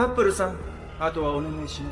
タップルさんあとはお願いします。